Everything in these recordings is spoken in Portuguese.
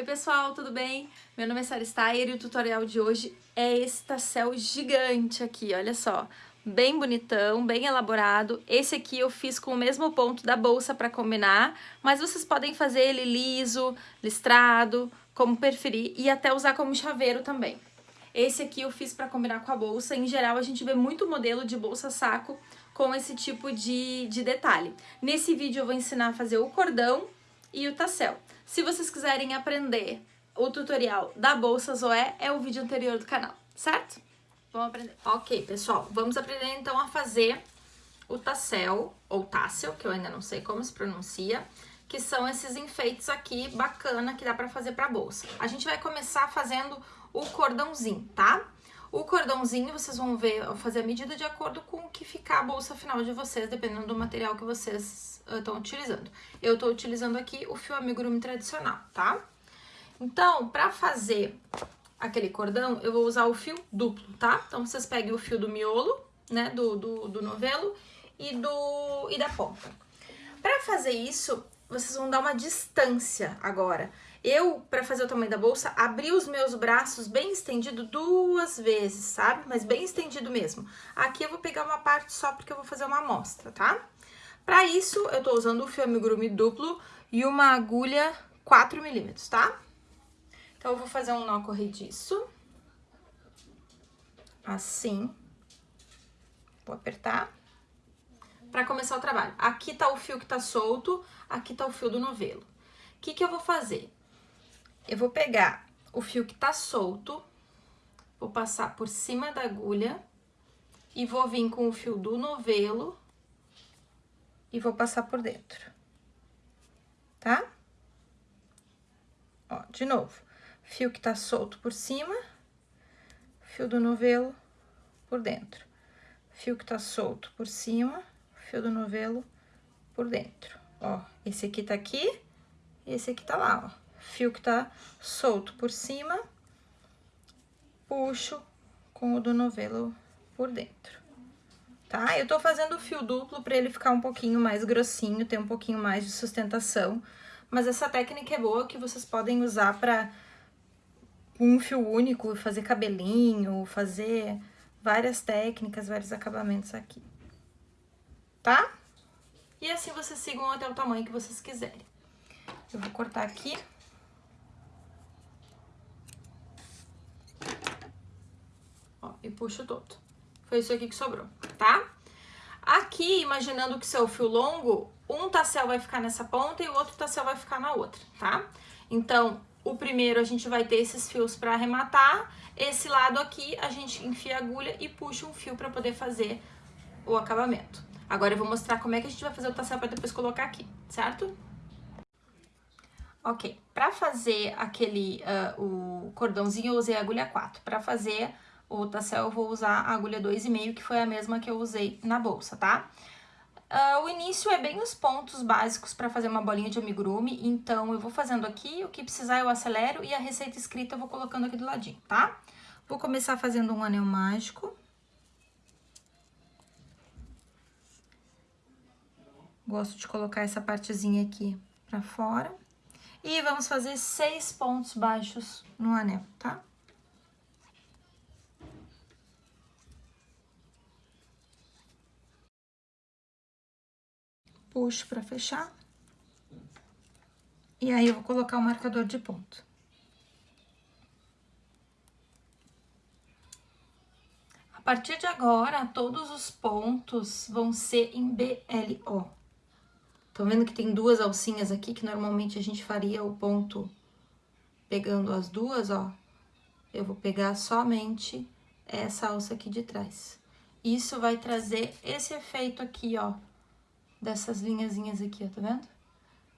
Oi pessoal, tudo bem? Meu nome é Sara Steyer e o tutorial de hoje é esse tassel gigante aqui, olha só. Bem bonitão, bem elaborado. Esse aqui eu fiz com o mesmo ponto da bolsa para combinar, mas vocês podem fazer ele liso, listrado, como preferir, e até usar como chaveiro também. Esse aqui eu fiz para combinar com a bolsa. Em geral, a gente vê muito modelo de bolsa saco com esse tipo de, de detalhe. Nesse vídeo eu vou ensinar a fazer o cordão e o tassel. Se vocês quiserem aprender o tutorial da Bolsa Zoé, é o vídeo anterior do canal, certo? Vamos aprender. Ok, pessoal, vamos aprender então a fazer o tassel, ou tassel, que eu ainda não sei como se pronuncia, que são esses enfeites aqui bacana que dá pra fazer pra bolsa. A gente vai começar fazendo o cordãozinho, tá? O cordãozinho vocês vão ver, fazer a medida de acordo com o que ficar a bolsa final de vocês, dependendo do material que vocês estão uh, utilizando. Eu estou utilizando aqui o fio amigurumi tradicional, tá? Então, para fazer aquele cordão, eu vou usar o fio duplo, tá? Então, vocês peguem o fio do miolo, né, do, do, do novelo e, do, e da ponta. Para fazer isso, vocês vão dar uma distância agora. Eu, para fazer o tamanho da bolsa, abri os meus braços bem estendido duas vezes, sabe? Mas bem estendido mesmo. Aqui eu vou pegar uma parte só porque eu vou fazer uma amostra, tá? Para isso, eu tô usando o fio amigurumi duplo e uma agulha 4 milímetros, tá? Então, eu vou fazer um nó corrediço. Assim. Vou apertar. Para começar o trabalho. Aqui tá o fio que tá solto, aqui tá o fio do novelo. O que que eu vou fazer? Eu vou pegar o fio que tá solto, vou passar por cima da agulha e vou vir com o fio do novelo e vou passar por dentro, tá? Ó, de novo, fio que tá solto por cima, fio do novelo por dentro. Fio que tá solto por cima, fio do novelo por dentro. Ó, esse aqui tá aqui, esse aqui tá lá, ó fio que tá solto por cima, puxo com o do novelo por dentro, tá? Eu tô fazendo o fio duplo pra ele ficar um pouquinho mais grossinho, ter um pouquinho mais de sustentação, mas essa técnica é boa que vocês podem usar pra um fio único, fazer cabelinho, fazer várias técnicas, vários acabamentos aqui, tá? E assim vocês sigam até o tamanho que vocês quiserem. Eu vou cortar aqui. E puxo todo. Foi isso aqui que sobrou, tá? Aqui, imaginando que seu fio longo, um tassel vai ficar nessa ponta e o outro tassel vai ficar na outra, tá? Então, o primeiro a gente vai ter esses fios para arrematar, esse lado aqui a gente enfia a agulha e puxa um fio para poder fazer o acabamento. Agora eu vou mostrar como é que a gente vai fazer o tassel para depois colocar aqui, certo? Ok, para fazer aquele, uh, o cordãozinho eu usei a agulha 4, para fazer o tassel eu vou usar a agulha 2,5, que foi a mesma que eu usei na bolsa, tá? Uh, o início é bem os pontos básicos para fazer uma bolinha de amigurumi, então eu vou fazendo aqui, o que precisar eu acelero e a receita escrita eu vou colocando aqui do ladinho, tá? Vou começar fazendo um anel mágico. Gosto de colocar essa partezinha aqui pra fora. E vamos fazer seis pontos baixos no anel, tá? Puxo pra fechar. E aí, eu vou colocar o marcador de ponto. A partir de agora, todos os pontos vão ser em BLO. Estão vendo que tem duas alcinhas aqui, que normalmente a gente faria o ponto pegando as duas, ó. Eu vou pegar somente essa alça aqui de trás. Isso vai trazer esse efeito aqui, ó, dessas linhazinhas aqui, ó, tá vendo?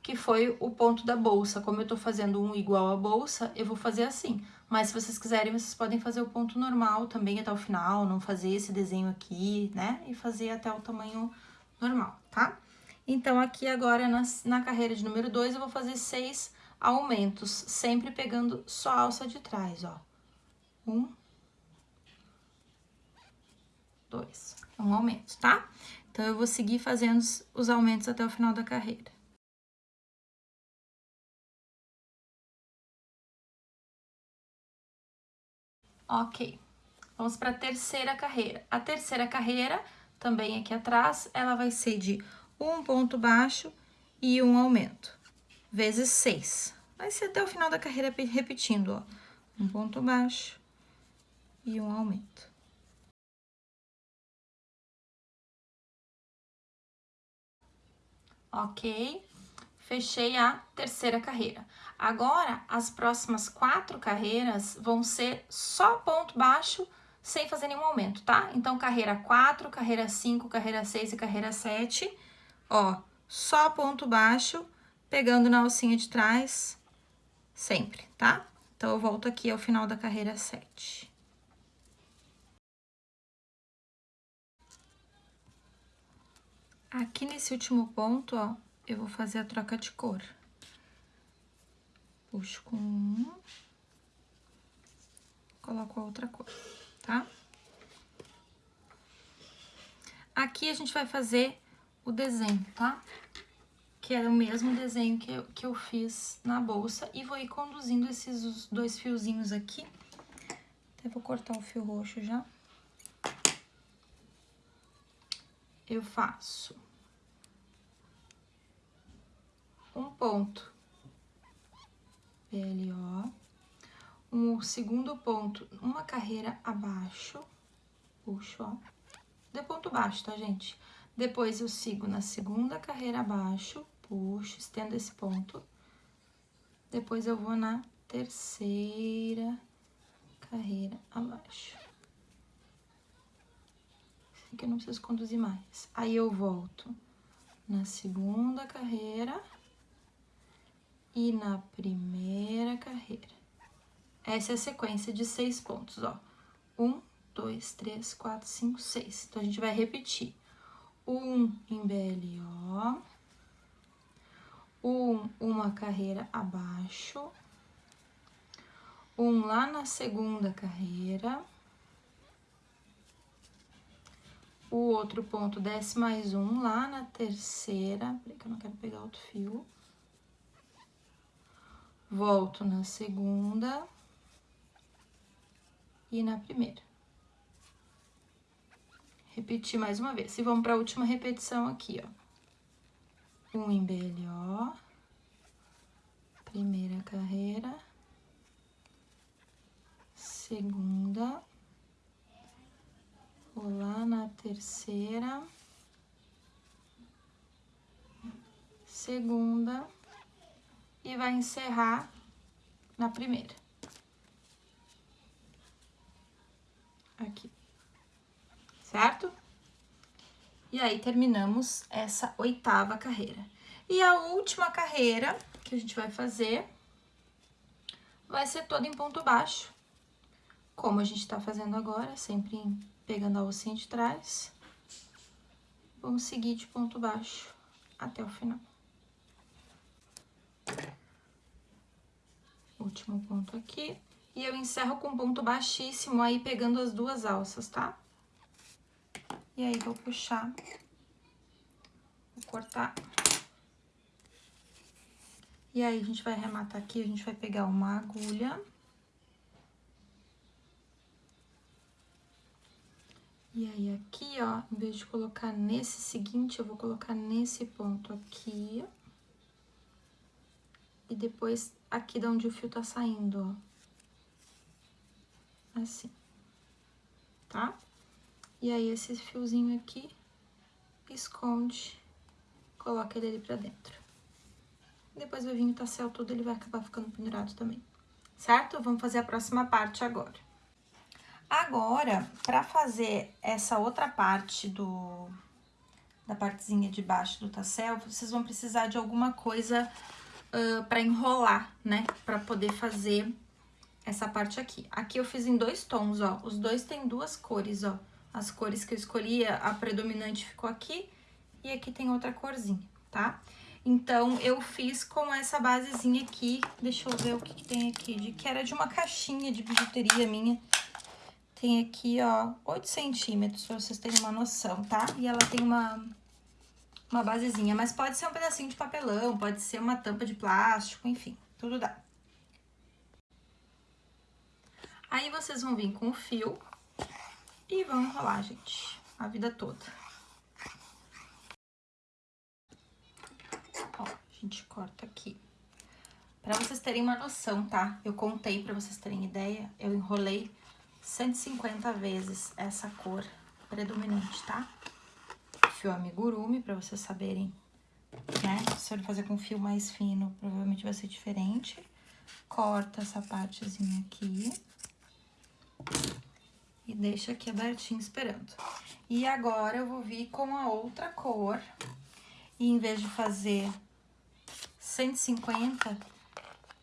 Que foi o ponto da bolsa. Como eu tô fazendo um igual à bolsa, eu vou fazer assim. Mas se vocês quiserem, vocês podem fazer o ponto normal também até o final, não fazer esse desenho aqui, né? E fazer até o tamanho normal, tá? Então, aqui agora, na, na carreira de número 2, eu vou fazer seis aumentos, sempre pegando só a alça de trás, ó. Um, dois. Um aumento, tá? Então, eu vou seguir fazendo os aumentos até o final da carreira. Ok, vamos para a terceira carreira. A terceira carreira, também aqui atrás, ela vai ser de um ponto baixo e um aumento, vezes seis. Vai ser até o final da carreira repetindo, ó. Um ponto baixo e um aumento. Ok? Fechei a terceira carreira. Agora, as próximas quatro carreiras vão ser só ponto baixo, sem fazer nenhum aumento, tá? Então, carreira 4, carreira 5, carreira 6 e carreira 7, ó, só ponto baixo, pegando na alcinha de trás, sempre, tá? Então, eu volto aqui ao final da carreira 7. Aqui nesse último ponto, ó, eu vou fazer a troca de cor. Puxo com um, coloco a outra cor, tá? Aqui a gente vai fazer o desenho, tá? Que é o mesmo desenho que eu, que eu fiz na bolsa. E vou ir conduzindo esses dois fiozinhos aqui. Até vou cortar o fio roxo já. Eu faço um ponto PLO, um segundo ponto, uma carreira abaixo, puxo, ó, de ponto baixo, tá, gente? Depois eu sigo na segunda carreira abaixo, puxo, estendo esse ponto. Depois eu vou na terceira carreira abaixo. Que eu não preciso conduzir mais. Aí eu volto na segunda carreira e na primeira carreira. Essa é a sequência de seis pontos, ó. Um, dois, três, quatro, cinco, seis. Então, a gente vai repetir. Um em BLO. Um, uma carreira abaixo. Um lá na segunda carreira. O outro ponto desce mais um lá na terceira. Peraí que eu não quero pegar outro fio volto na segunda e na primeira. Repetir mais uma vez. E vamos para a última repetição aqui, ó. Um em BLO, primeira carreira, segunda, lá na terceira, segunda, e vai encerrar na primeira. Aqui. Certo? E aí, terminamos essa oitava carreira. E a última carreira que a gente vai fazer vai ser toda em ponto baixo. Como a gente tá fazendo agora, sempre pegando a alcinha de trás. Vamos seguir de ponto baixo até o final. Último ponto aqui. E eu encerro com ponto baixíssimo aí, pegando as duas alças, tá? E aí, vou puxar, vou cortar. E aí, a gente vai arrematar aqui, a gente vai pegar uma agulha. E aí, aqui, ó, em vez de colocar nesse seguinte, eu vou colocar nesse ponto aqui, e depois aqui de onde o fio tá saindo, ó. Assim. Tá? E aí, esse fiozinho aqui, esconde, coloca ele ali pra dentro. Depois vai vir o tassel todo, ele vai acabar ficando pendurado também. Certo? Vamos fazer a próxima parte agora. Agora, pra fazer essa outra parte do... Da partezinha de baixo do tassel, vocês vão precisar de alguma coisa uh, para enrolar, né? Para poder fazer essa parte aqui. Aqui eu fiz em dois tons, ó. Os dois tem duas cores, ó. As cores que eu escolhi, a predominante ficou aqui e aqui tem outra corzinha, tá? Então, eu fiz com essa basezinha aqui, deixa eu ver o que, que tem aqui, de, que era de uma caixinha de bijuteria minha. Tem aqui, ó, 8 centímetros, pra vocês terem uma noção, tá? E ela tem uma, uma basezinha, mas pode ser um pedacinho de papelão, pode ser uma tampa de plástico, enfim, tudo dá. Aí vocês vão vir com o fio e vão enrolar, gente, a vida toda. Ó, a gente corta aqui. Pra vocês terem uma noção, tá? Eu contei pra vocês terem ideia, eu enrolei 150 vezes essa cor predominante, tá? Fio amigurumi, pra vocês saberem, né? Se eu fazer com fio mais fino, provavelmente vai ser diferente. Corta essa partezinha aqui. E deixa aqui abertinho esperando. E agora eu vou vir com a outra cor. E em vez de fazer 150,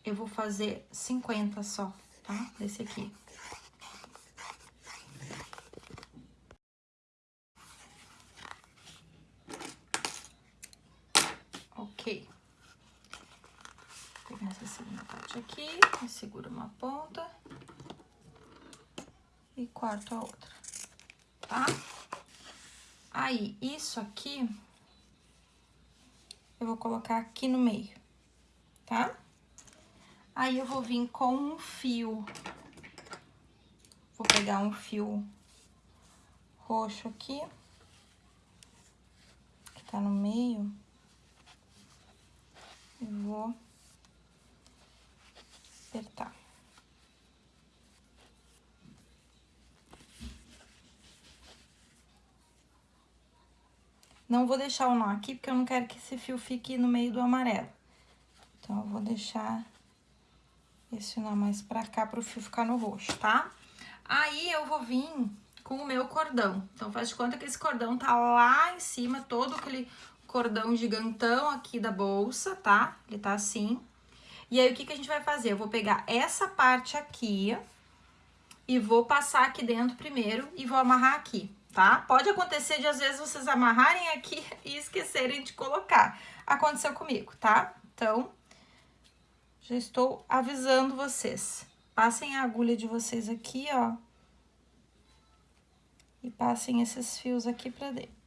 eu vou fazer 50 só, tá? Desse aqui. Ok. Vou pegar essa segunda parte aqui, segura uma ponta e corto a outra, tá? Aí, isso aqui, eu vou colocar aqui no meio, tá? Aí, eu vou vir com um fio. Vou pegar um fio roxo aqui, que tá no meio, e vou apertar. Não vou deixar o nó aqui, porque eu não quero que esse fio fique no meio do amarelo. Então, eu vou deixar esse nó mais pra cá, pro fio ficar no roxo, tá? Aí, eu vou vir com o meu cordão. Então, faz de conta que esse cordão tá lá em cima, todo aquele cordão gigantão aqui da bolsa, tá? Ele tá assim. E aí, o que que a gente vai fazer? Eu vou pegar essa parte aqui e vou passar aqui dentro primeiro e vou amarrar aqui, tá? Pode acontecer de, às vezes, vocês amarrarem aqui e esquecerem de colocar. Aconteceu comigo, tá? Então, já estou avisando vocês. Passem a agulha de vocês aqui, ó. E passem esses fios aqui pra dentro.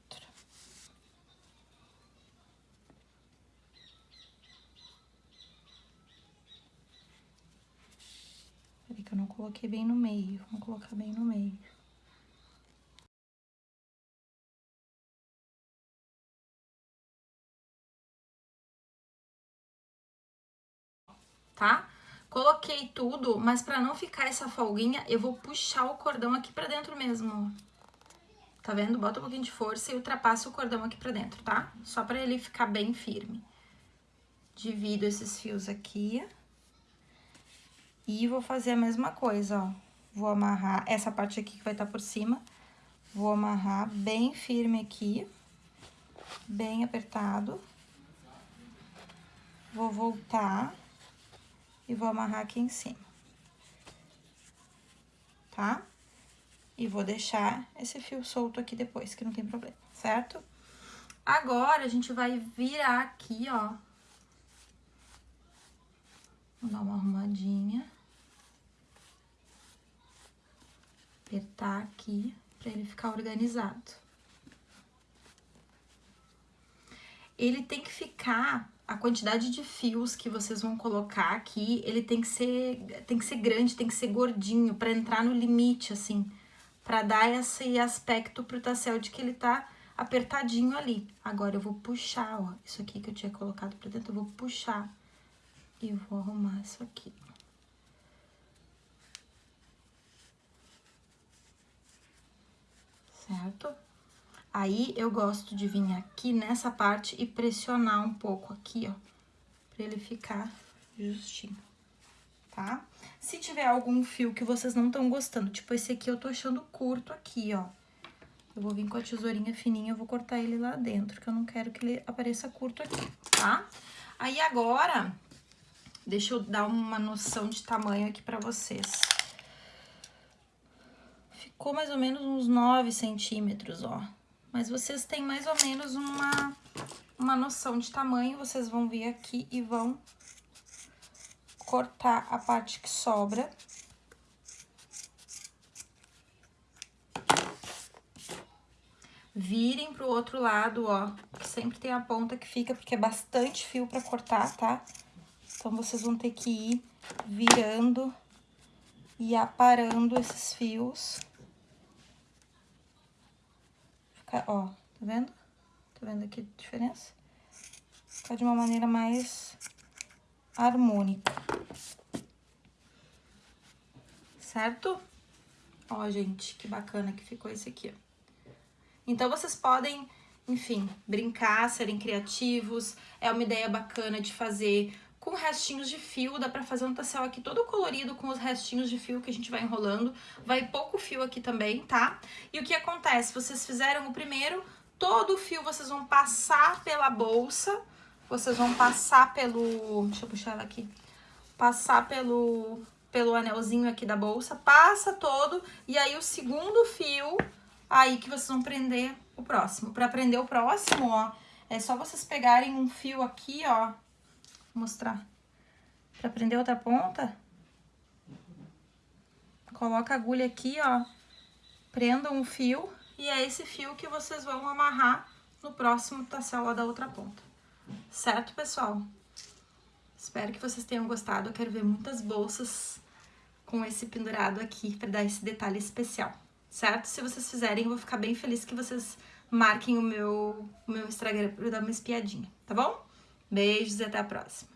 Que eu não coloquei bem no meio. Vamos colocar bem no meio. tá? Coloquei tudo, mas pra não ficar essa folguinha, eu vou puxar o cordão aqui pra dentro mesmo, Tá vendo? Bota um pouquinho de força e ultrapassa o cordão aqui pra dentro, tá? Só pra ele ficar bem firme. Divido esses fios aqui. E vou fazer a mesma coisa, ó. Vou amarrar essa parte aqui que vai estar tá por cima. Vou amarrar bem firme aqui. Bem apertado. Vou voltar e vou amarrar aqui em cima. Tá? E vou deixar esse fio solto aqui depois, que não tem problema, certo? Agora, a gente vai virar aqui, ó. Vou dar uma arrumadinha. Apertar aqui, pra ele ficar organizado. Ele tem que ficar a quantidade de fios que vocês vão colocar aqui, ele tem que ser, tem que ser grande, tem que ser gordinho, para entrar no limite, assim, para dar esse aspecto pro tassel de que ele tá apertadinho ali. Agora, eu vou puxar, ó, isso aqui que eu tinha colocado pra dentro, eu vou puxar e vou arrumar isso aqui. Certo? Aí, eu gosto de vir aqui nessa parte e pressionar um pouco aqui, ó, pra ele ficar justinho, tá? Se tiver algum fio que vocês não estão gostando, tipo esse aqui eu tô achando curto aqui, ó. Eu vou vir com a tesourinha fininha, eu vou cortar ele lá dentro, que eu não quero que ele apareça curto aqui, tá? Aí, agora, deixa eu dar uma noção de tamanho aqui pra vocês. Ficou mais ou menos uns 9 centímetros, ó mas vocês têm mais ou menos uma, uma noção de tamanho, vocês vão vir aqui e vão cortar a parte que sobra. Virem pro outro lado, ó, sempre tem a ponta que fica, porque é bastante fio pra cortar, tá? Então, vocês vão ter que ir virando e aparando esses fios. Ficar, ó, tá vendo? Tá vendo aqui a diferença? Ficar de uma maneira mais harmônica. Certo? Ó, gente, que bacana que ficou esse aqui. Então, vocês podem, enfim, brincar, serem criativos. É uma ideia bacana de fazer com restinhos de fio, dá pra fazer um tassel aqui todo colorido com os restinhos de fio que a gente vai enrolando. Vai pouco fio aqui também, tá? E o que acontece? Vocês fizeram o primeiro, todo o fio vocês vão passar pela bolsa, vocês vão passar pelo... deixa eu puxar ela aqui. Passar pelo, pelo anelzinho aqui da bolsa, passa todo, e aí o segundo fio, aí que vocês vão prender o próximo. Pra prender o próximo, ó, é só vocês pegarem um fio aqui, ó, Vou mostrar. Pra prender outra ponta, coloca a agulha aqui, ó, prendam um fio e é esse fio que vocês vão amarrar no próximo tassel lá da outra ponta. Certo, pessoal? Espero que vocês tenham gostado. Eu quero ver muitas bolsas com esse pendurado aqui para dar esse detalhe especial, certo? Se vocês fizerem, eu vou ficar bem feliz que vocês marquem o meu, o meu Instagram para dar uma espiadinha, tá bom? Beijos e até a próxima.